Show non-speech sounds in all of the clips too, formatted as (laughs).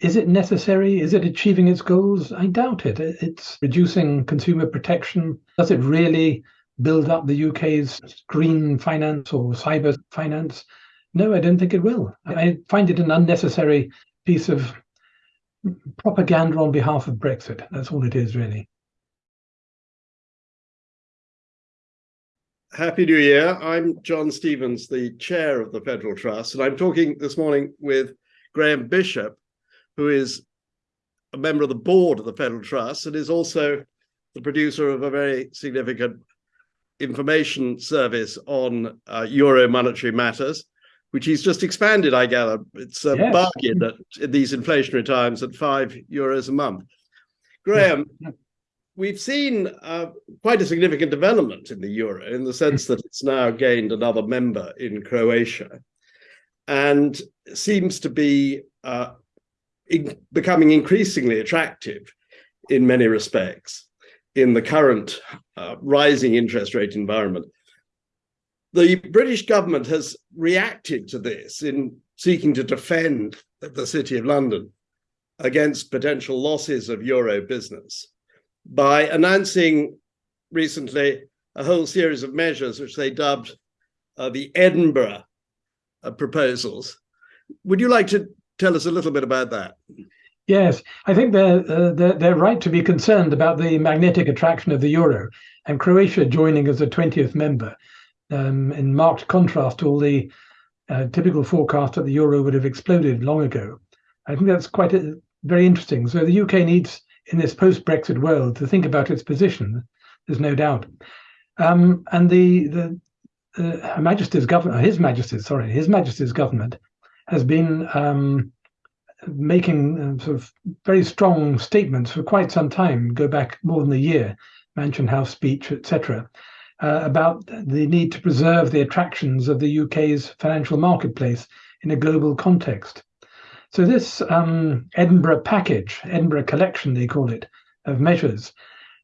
is it necessary? Is it achieving its goals? I doubt it. It's reducing consumer protection. Does it really build up the UK's green finance or cyber finance? No, I don't think it will. I find it an unnecessary piece of propaganda on behalf of Brexit. That's all it is, really. Happy New Year. I'm John Stevens, the chair of the Federal Trust, and I'm talking this morning with Graham Bishop, who is a member of the board of the Federal Trust and is also the producer of a very significant information service on uh, Euro monetary matters, which he's just expanded, I gather. It's a yes. bargain at, in these inflationary times at five euros a month. Graham, we've seen uh, quite a significant development in the euro in the sense that it's now gained another member in Croatia and seems to be uh, in becoming increasingly attractive in many respects in the current uh, rising interest rate environment. The British government has reacted to this in seeking to defend the City of London against potential losses of euro business by announcing recently a whole series of measures which they dubbed uh, the Edinburgh uh, proposals. Would you like to tell us a little bit about that. Yes, I think they're, uh, they're, they're right to be concerned about the magnetic attraction of the euro and Croatia joining as a 20th member, um, in marked contrast to all the uh, typical forecast that the euro would have exploded long ago. I think that's quite a, very interesting. So the UK needs, in this post-Brexit world, to think about its position. There's no doubt. Um, and the the uh, Majesty's government, His Majesty's, sorry, His Majesty's government has been um, making uh, sort of very strong statements for quite some time, go back more than a year, Mansion House speech, etc., uh, about the need to preserve the attractions of the UK's financial marketplace in a global context. So this um, Edinburgh package, Edinburgh collection, they call it, of measures,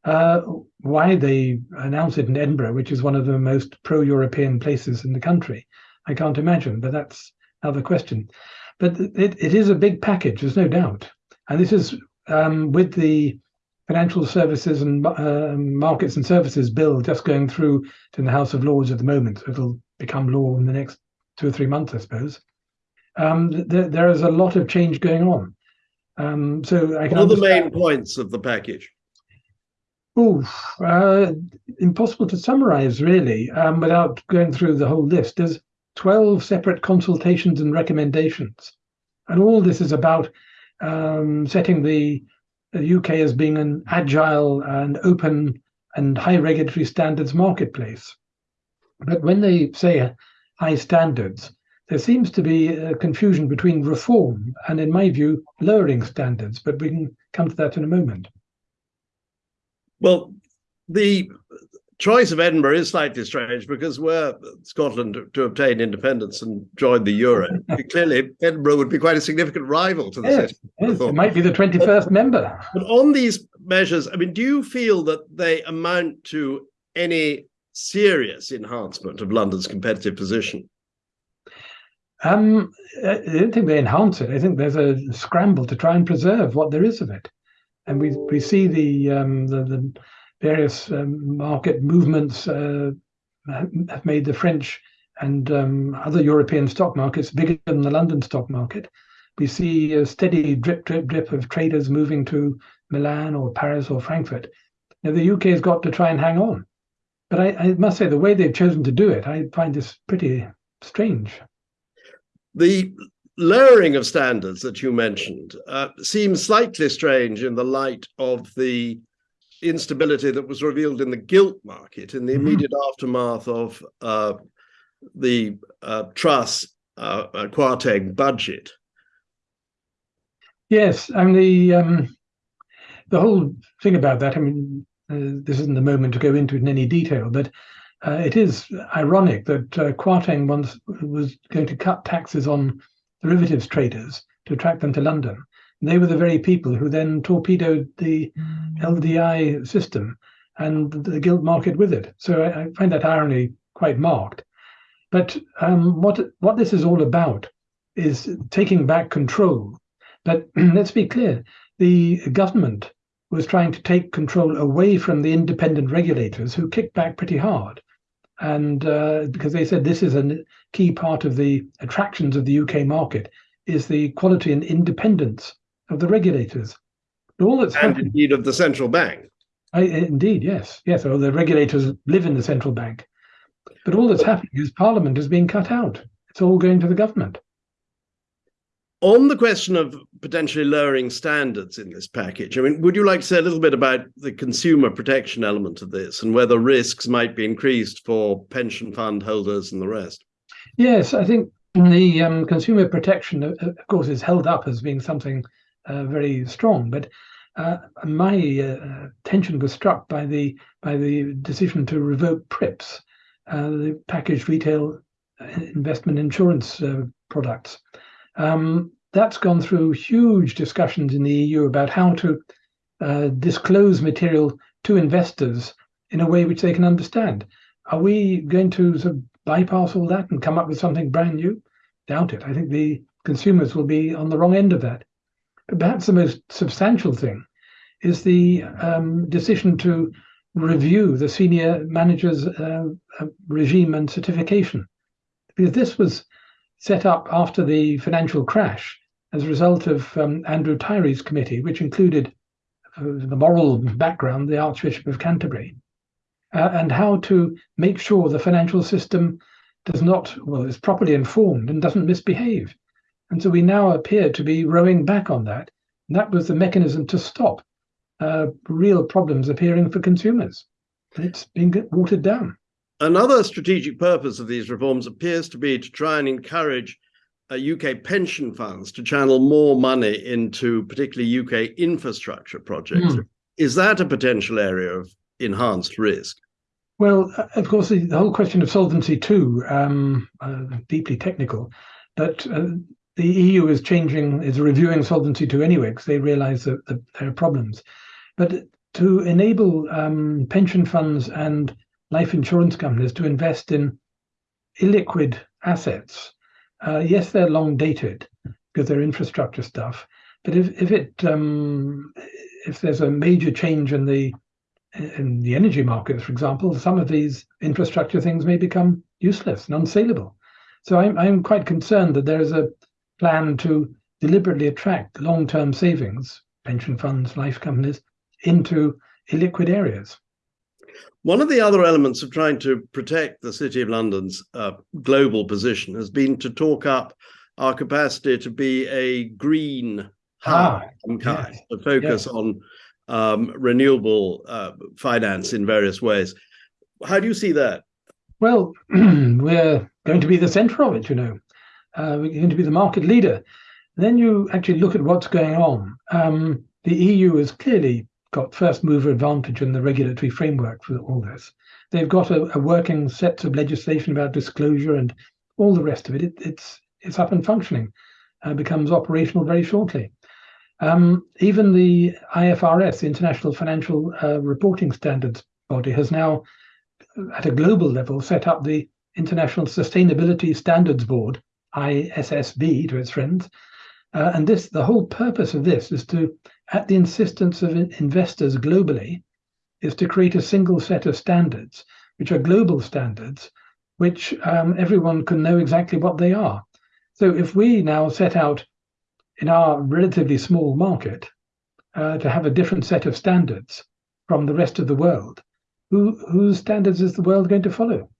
uh, why they announce it in Edinburgh, which is one of the most pro-European places in the country, I can't imagine, but that's another question. But it, it is a big package, there's no doubt. And this is um, with the financial services and uh, markets and services bill just going through to the House of Lords at the moment. It'll become law in the next two or three months, I suppose. Um, th there is a lot of change going on. Um, so I can. What are the main points of the package? Oh, uh, impossible to summarize really um, without going through the whole list. There's 12 separate consultations and recommendations. And all this is about um, setting the, the UK as being an agile and open and high regulatory standards marketplace. But when they say high standards, there seems to be a confusion between reform and, in my view, lowering standards. But we can come to that in a moment. Well, the choice of Edinburgh is slightly strange because were Scotland to obtain independence and join the euro, (laughs) clearly Edinburgh would be quite a significant rival to the yes, city. Yes, it might be the 21st but, member. But on these measures, I mean, do you feel that they amount to any serious enhancement of London's competitive position? Um, I don't think they enhance it. I think there's a scramble to try and preserve what there is of it. And we, we see the, um, the, the various um, market movements uh, have made the French and um, other European stock markets bigger than the London stock market. We see a steady drip, drip, drip of traders moving to Milan or Paris or Frankfurt. Now, the UK has got to try and hang on. But I, I must say, the way they've chosen to do it, I find this pretty strange. The lowering of standards that you mentioned uh, seems slightly strange in the light of the instability that was revealed in the gilt market in the mm-hmm. immediate mm aftermath of uh, the uh, Truss uh, uh budget. Yes, I mean the um, the whole thing about that. I mean, uh, this isn't the moment to go into it in any detail, but uh, it is ironic that uh, Kwarteng once was going to cut taxes on derivatives traders to attract them to London, they were the very people who then torpedoed the mm. LDI system and the gilt market with it. So I, I find that irony quite marked. But um, what what this is all about is taking back control But (clears throat) let's be clear the government was trying to take control away from the independent regulators who kicked back pretty hard. And uh, because they said this is a key part of the attractions of the UK market is the quality and independence of the regulators. All that's and happened, indeed of the central bank. I, indeed, yes, yes. Or the regulators live in the central bank. But all that's happening is Parliament is being cut out. It's all going to the government. On the question of potentially lowering standards in this package, I mean, would you like to say a little bit about the consumer protection element of this and whether risks might be increased for pension fund holders and the rest? Yes, I think the um, consumer protection, of course, is held up as being something very strong. But uh, my uh, attention was struck by the by the decision to revoke PRIIPs, uh, the packaged retail uh, investment insurance products. Um, that's gone through huge discussions in the EU about how to uh, disclose material to investors in a way which they can understand. Are we going to sort of bypass all that and come up with something brand new? Doubt it. I think the consumers will be on the wrong end of that. Perhaps the most substantial thing is the um, decision to review the senior manager's uh, uh regime and certification. Because this was set up after the financial crash as a result of um, Andrew Tyrie's committee, which included uh, the moral background, the Archbishop of Canterbury, uh, and how to make sure the financial system does not, well, is properly informed and doesn't misbehave. And so we now appear to be rowing back on that. And that was the mechanism to stop uh, real problems appearing for consumers. And it's been watered down. Another strategic purpose of these reforms appears to be to try and encourage uh, UK pension funds to channel more money into particularly UK infrastructure projects. Mm. Is that a potential area of enhanced risk? Well, uh, of course, the, the whole question of Solvency II, um, uh, deeply technical, but uh, the EU is changing, is reviewing Solvency II anyway, because they realize that, that, there are problems. But to enable um, pension funds and life insurance companies to invest in illiquid assets. Uh, yes, they're long dated because they're infrastructure stuff. But if if it um, if there's a major change in the in the energy markets, for example, some of these infrastructure things may become useless and unsaleable. So I'm I'm quite concerned that there is a plan to deliberately attract long-term savings, pension funds, life companies, into illiquid areas. One of the other elements of trying to protect the City of London's uh, global position has been to talk up our capacity to be a green hub, ah, kind, yes, to focus yes. on um, renewable uh, finance in various ways. How do you see that? Well, (clears throat) we're going to be the center of it, you know. Uh, we're going to be the market leader. Then you actually look at what's going on. Um, the EU has clearly got first mover advantage in the regulatory framework for all this. They've got a, a working set of legislation about disclosure and all the rest of it. it it's it's up and functioning, uh, becomes operational very shortly. Um, even the IFRS, the International Financial uh, Reporting Standards Body, has now, at a global level, set up the International Sustainability Standards Board, ISSB to its friends. Uh, and this, the whole purpose of this is to at the insistence of investors globally, is to create a single set of standards, which are global standards, which um, everyone can know exactly what they are. So if we now set out in our relatively small market uh, to have a different set of standards from the rest of the world, who, whose standards is the world going to follow?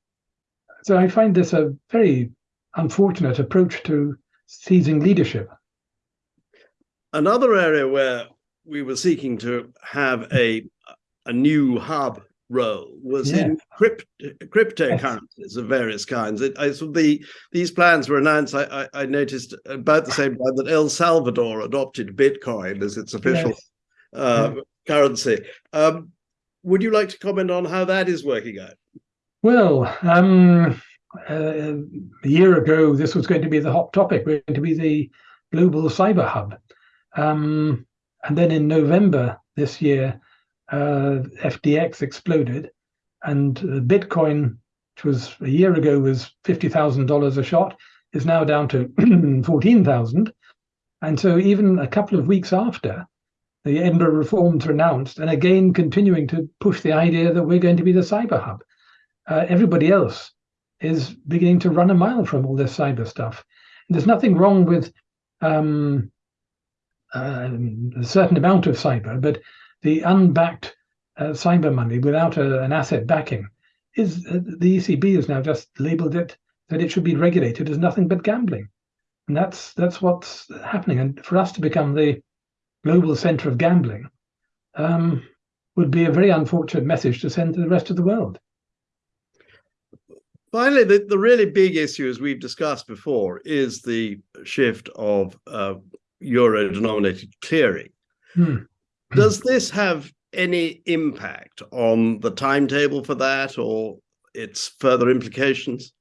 So I find this a very unfortunate approach to seizing leadership. Another area where we were seeking to have a a new hub role was yeah. in crypt, cryptocurrencies yes. of various kinds. It, I, so the these plans were announced. I, I, I, noticed about the same time that El Salvador adopted Bitcoin as its official yes. uh, yeah. currency. Um, would you like to comment on how that is working out? Well, um, a year ago, this was going to be the hot topic. We're going to be the global cyber hub. Um, and then in November this year, uh, exploded, and Bitcoin, which was a year ago was fifty thousand dollars a shot, is now down to (clears throat) fourteen thousand. And so, even a couple of weeks after the Edinburgh reforms were announced, and again continuing to push the idea that we're going to be the cyber hub, uh, everybody else is beginning to run a mile from all this cyber stuff. And there's nothing wrong with um, uh, a certain amount of cyber, but the unbacked uh, cyber money without a, an asset backing is uh, the ECB has now just labelled it that it should be regulated as nothing but gambling, and that's that's what's happening. And for us to become the global centre of gambling um, would be a very unfortunate message to send to the rest of the world. Finally, the, the really big issue, as we've discussed before, is the shift of uh, euro denominated clearing. Hmm. Does this have any impact on the timetable for that or its further implications?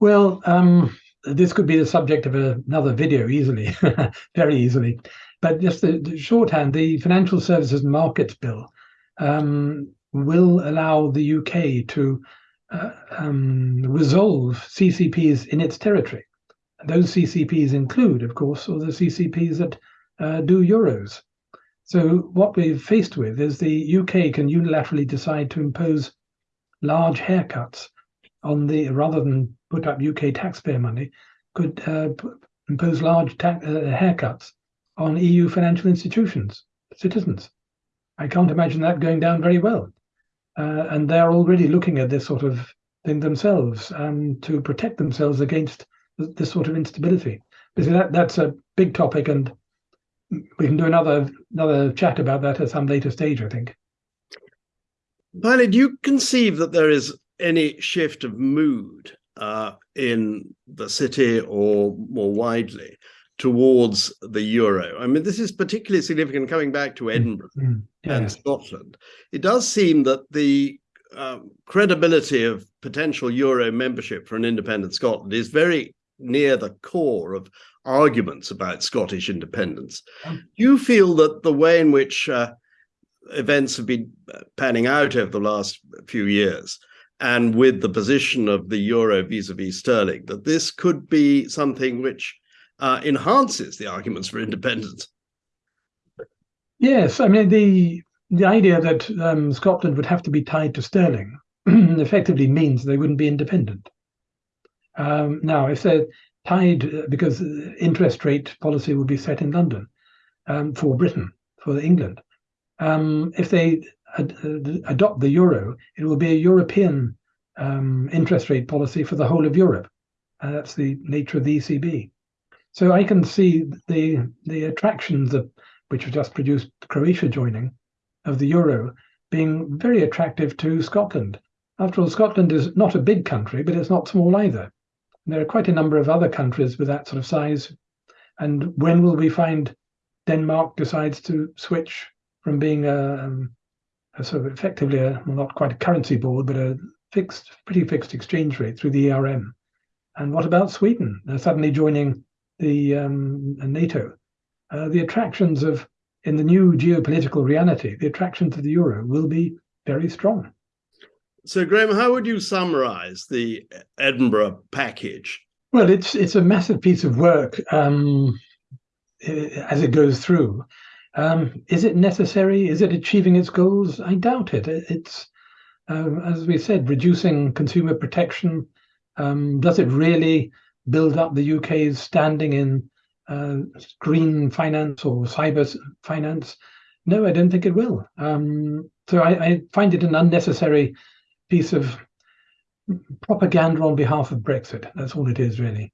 Well, um, this could be the subject of another video easily, (laughs) very easily. But just the, the, shorthand, the Financial Services Markets Bill um, will allow the UK to uh, um, resolve CCPs in its territory. Those CCPs include, of course, all the CCPs that uh, do euros. So what we're faced with is the UK can unilaterally decide to impose large haircuts on the rather than put up UK taxpayer money, could uh, impose large uh, haircuts on EU financial institutions, citizens. I can't imagine that going down very well. Uh, and they're already looking at this sort of thing themselves um, to protect themselves against this sort of instability. Because that, that's a big topic, and we can do another another chat about that at some later stage, I think. Finally, do you conceive that there is any shift of mood uh, in the city or more widely towards the euro. I mean, this is particularly significant coming back to Edinburgh mm, yeah. and Scotland. It does seem that the uh, credibility of potential euro membership for an independent Scotland is very near the core of arguments about Scottish independence. Do you feel that the way in which uh, events have been uh, panning out over the last few years and with the position of the euro vis-a-vis sterling, that this could be something which uh, enhances the arguments for independence. Yes, I mean the the idea that um, Scotland would have to be tied to sterling (clears throat) effectively means they wouldn't be independent. Um, now, if they're tied uh, because interest rate policy would be set in London um, for Britain, for England, um, if they ad- adopt the euro, it will be a European um, interest rate policy for the whole of Europe. Uh, that's the nature of the ECB. So I can see the the attractions of which have just produced Croatia joining of the euro being very attractive to Scotland. After all, Scotland is not a big country, but it's not small either. And there are quite a number of other countries with that sort of size. And when will we find Denmark decides to switch from being a, um, a sort of effectively a well, not quite a currency board, but a fixed, pretty fixed exchange rate through the ERM? And what about Sweden? They're suddenly joining the um, NATO, uh, the attractions of in the new geopolitical reality, the attractions of the euro will be very strong. So, Graham, how would you summarize the Edinburgh package? Well, it's it's a massive piece of work um, as it goes through. Um, is it necessary? Is it achieving its goals? I doubt it. It's um, as we said, reducing consumer protection. Um, does it really build up the UK's standing in uh, green finance or cyber finance? No, I don't think it will. Um, so I, I, find it an unnecessary piece of propaganda on behalf of Brexit. That's all it is, really.